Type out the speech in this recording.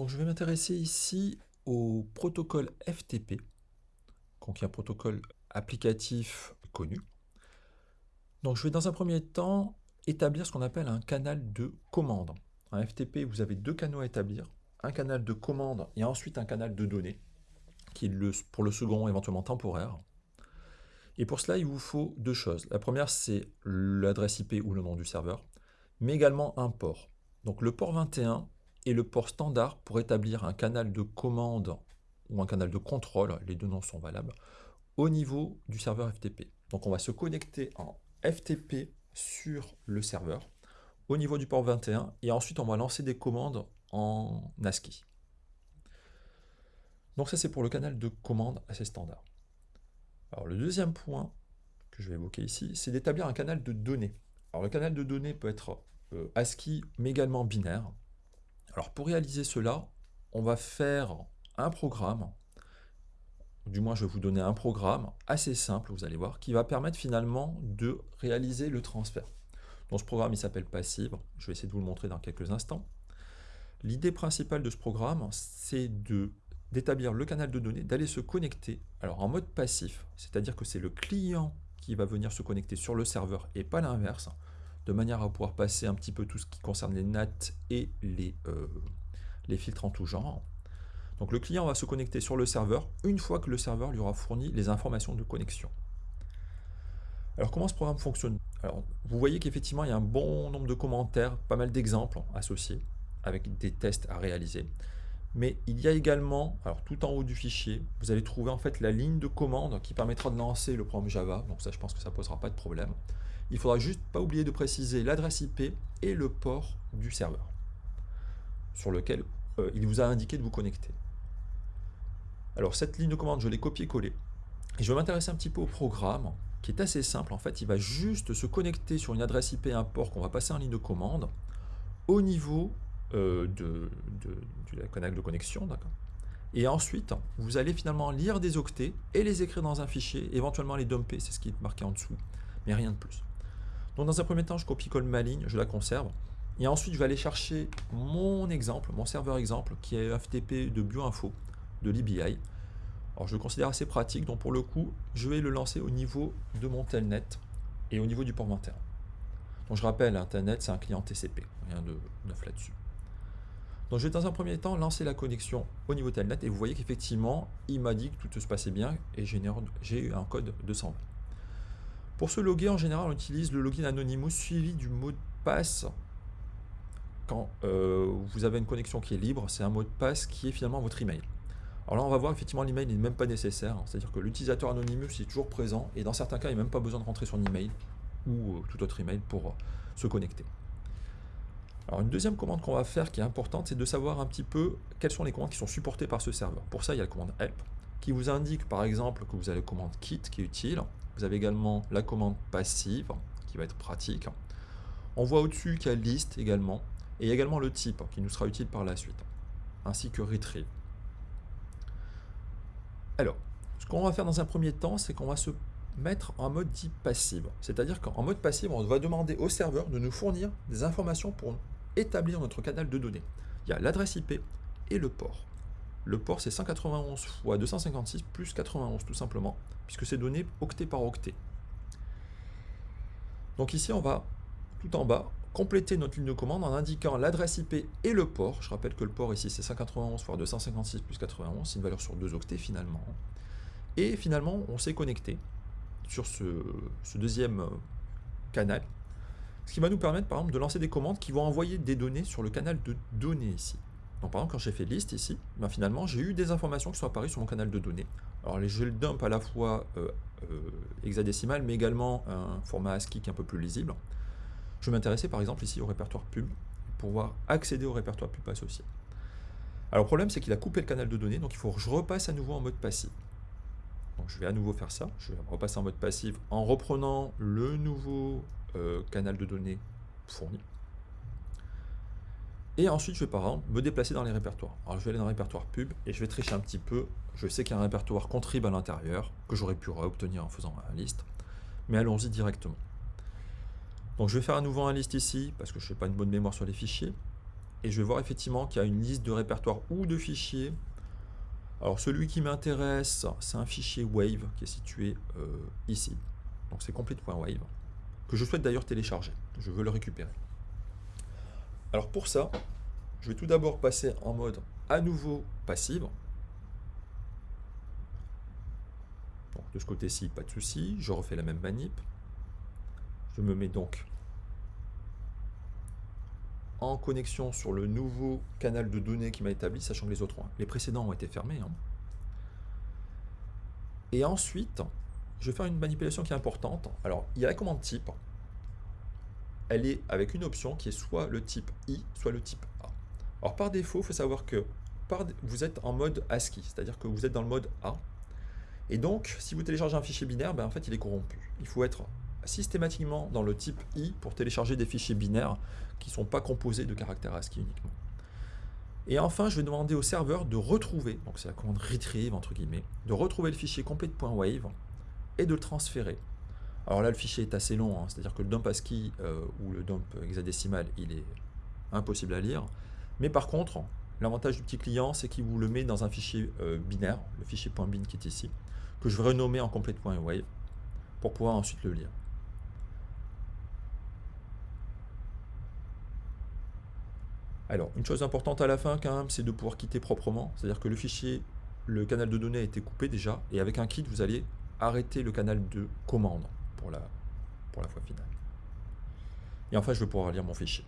Donc je vais m'intéresser ici au protocole FTP, qui est un protocole applicatif connu. Donc je vais dans un premier temps établir ce qu'on appelle un canal de commande. Un FTP, vous avez deux canaux à établir, un canal de commande et ensuite un canal de données, qui est pour le second éventuellement temporaire. Et pour cela, il vous faut deux choses. La première, c'est l'adresse IP ou le nom du serveur, mais également un port. Donc le port 21 est le port standard pour établir un canal de commande ou un canal de contrôle, les deux noms sont valables, au niveau du serveur FTP. Donc on va se connecter en FTP sur le serveur au niveau du port 21 et ensuite on va lancer des commandes en ASCII. Donc ça c'est pour le canal de commande assez standard. Alors le deuxième point que je vais évoquer ici, c'est d'établir un canal de données. Alors le canal de données peut être euh, ASCII mais également binaire. Alors pour réaliser cela, on va faire un programme, du moins je vais vous donner un programme assez simple, vous allez voir, qui va permettre finalement de réaliser le transfert. Donc ce programme il s'appelle Passive, je vais essayer de vous le montrer dans quelques instants. L'idée principale de ce programme, c'est d'établir le canal de données, d'aller se connecter alors en mode passif, c'est-à-dire que c'est le client qui va venir se connecter sur le serveur et pas l'inverse, de manière à pouvoir passer un petit peu tout ce qui concerne les NAT et les, euh, les filtres en tout genre. Donc le client va se connecter sur le serveur une fois que le serveur lui aura fourni les informations de connexion. Alors comment ce programme fonctionne? Alors vous voyez qu'effectivement il y a un bon nombre de commentaires, pas mal d'exemples associés avec des tests à réaliser. Mais il y a également, alors tout en haut du fichier, vous allez trouver en fait la ligne de commande qui permettra de lancer le programme Java. Donc ça, je pense que ça ne posera pas de problème. Il faudra juste pas oublier de préciser l'adresse IP et le port du serveur sur lequel euh, il vous a indiqué de vous connecter. Alors cette ligne de commande, je l'ai copié-collé. Et je vais m'intéresser un petit peu au programme qui est assez simple. En fait, il va juste se connecter sur une adresse IP et un port qu'on va passer en ligne de commande au niveau euh, de, du canal de connexion. Et ensuite, vous allez finalement lire des octets et les écrire dans un fichier, éventuellement les dumper, c'est ce qui est marqué en dessous, mais rien de plus. Dans un premier temps, je copie-colle ma ligne, je la conserve, et ensuite je vais aller chercher mon exemple, mon serveur exemple, qui est FTP de BioInfo, de l'EBI. Alors je le considère assez pratique, donc pour le coup, je vais le lancer au niveau de mon telnet et au niveau du port 21. Donc je rappelle, un telnet c'est un client TCP, rien de neuf là-dessus. Donc je vais dans un premier temps lancer la connexion au niveau Telnet et vous voyez qu'effectivement il m'a dit que tout se passait bien et j'ai eu un code 220. Pour se loguer en général on utilise le login Anonymous suivi du mot de passe quand euh, vous avez une connexion qui est libre, c'est un mot de passe qui est finalement votre email. Alors là on va voir effectivement l'email n'est même pas nécessaire, c'est-à-dire que l'utilisateur Anonymous est toujours présent et dans certains cas il n'a même pas besoin de rentrer son email ou euh, tout autre email pour euh, se connecter. Alors une deuxième commande qu'on va faire qui est importante, c'est de savoir un petit peu quelles sont les commandes qui sont supportées par ce serveur. Pour ça, il y a la commande help qui vous indique par exemple que vous avez la commande kit qui est utile. Vous avez également la commande passive qui va être pratique. On voit au-dessus qu'il y a list également et également le type qui nous sera utile par la suite, ainsi que retrieve. Alors, ce qu'on va faire dans un premier temps, c'est qu'on va se mettre en mode dit passive. C'est-à-dire qu'en mode passive, on va demander au serveur de nous fournir des informations pour établir notre canal de données. Il y a l'adresse IP et le port. Le port, c'est 191 x 256 plus 91 tout simplement, puisque c'est donné octet par octet. Donc ici, on va, tout en bas, compléter notre ligne de commande en indiquant l'adresse IP et le port. Je rappelle que le port ici, c'est 191 x 256 plus 91, c'est une valeur sur deux octets finalement. Et finalement, on s'est connecté sur ce deuxième canal ce qui va nous permettre par exemple de lancer des commandes qui vont envoyer des données sur le canal de données ici. Donc par exemple quand j'ai fait liste ici, ben, finalement j'ai eu des informations qui sont apparues sur mon canal de données. Alors je le dump à la fois euh, euh, hexadécimal mais également un format ASCII qui est un peu plus lisible. Je vais m'intéresser par exemple ici au répertoire pub pour pouvoir accéder au répertoire pub associé. Alors le problème c'est qu'il a coupé le canal de données donc il faut que je repasse à nouveau en mode passif. Donc je vais à nouveau faire ça, je vais repasser en mode passif en reprenant le nouveau euh, canal de données fourni. Et ensuite, je vais par exemple me déplacer dans les répertoires. Alors, je vais aller dans le répertoire pub et je vais tricher un petit peu. Je sais qu'il y a un répertoire contrib à l'intérieur que j'aurais pu obtenir en faisant un liste. Mais allons-y directement. Donc, je vais faire à nouveau un liste ici parce que je n'ai pas une bonne mémoire sur les fichiers. et je vais voir effectivement qu'il y a une liste de répertoires ou de fichiers. Alors celui qui m'intéresse, c'est un fichier Wave qui est situé euh, ici. Donc c'est complete.wave, que je souhaite d'ailleurs télécharger. Je veux le récupérer. Alors pour ça, je vais tout d'abord passer en mode à nouveau passive. de ce côté-ci, pas de souci. Je refais la même manip. Je me mets donc en connexion sur le nouveau canal de données qui m'a établi, sachant que les autres, les précédents ont été fermés. Hein. Et ensuite, je vais faire une manipulation qui est importante. Alors, il y a la commande type. Elle est avec une option qui est soit le type I, soit le type A. Alors, par défaut, il faut savoir que vous êtes en mode ASCII, c'est-à-dire que vous êtes dans le mode A. Et donc, si vous téléchargez un fichier binaire, ben, en fait, il est corrompu. Il faut être systématiquement dans le type I pour télécharger des fichiers binaires qui ne sont pas composés de caractères ASCII uniquement. Et enfin, je vais demander au serveur de retrouver, donc c'est la commande retrieve de retrouver le fichier complete.wave et de le transférer. Alors là, le fichier est assez long, hein, c'est-à-dire que le dump ASCII euh, ou le dump hexadécimal, il est impossible à lire. Mais par contre, l'avantage du petit client, c'est qu'il vous le met dans un fichier euh, binaire, le fichier .bin qui est ici, que je vais renommer en complete.wave pour pouvoir ensuite le lire. Alors, une chose importante à la fin quand même, c'est de pouvoir quitter proprement. C'est-à-dire que le fichier, le canal de données a été coupé déjà, et avec un kit, vous allez arrêter le canal de commande pour la, pour la fois finale. Et enfin, je vais pouvoir lire mon fichier.